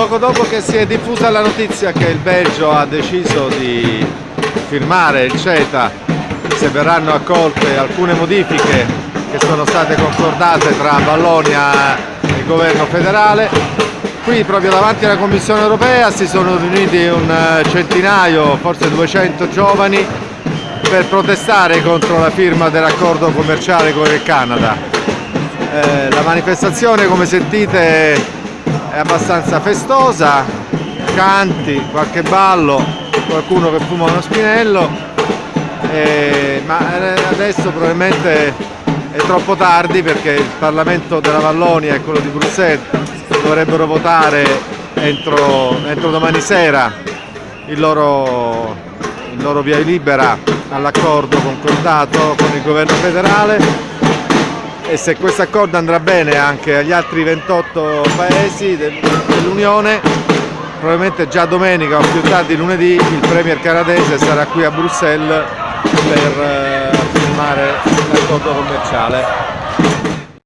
Poco dopo che si è diffusa la notizia che il Belgio ha deciso di firmare il CETA, se verranno accolte alcune modifiche che sono state concordate tra Vallonia e il governo federale, qui proprio davanti alla Commissione europea si sono riuniti un centinaio, forse 200 giovani per protestare contro la firma dell'accordo commerciale con il Canada. Eh, la manifestazione come sentite è abbastanza festosa, canti, qualche ballo, qualcuno che fuma uno spinello, eh, ma adesso probabilmente è troppo tardi perché il Parlamento della Vallonia e quello di Bruxelles dovrebbero votare entro, entro domani sera il loro, il loro via libera all'accordo concordato con il governo federale e se questo accordo andrà bene anche agli altri 28 paesi dell'Unione probabilmente già domenica o più tardi lunedì il premier canadese sarà qui a Bruxelles per eh, firmare l'accordo commerciale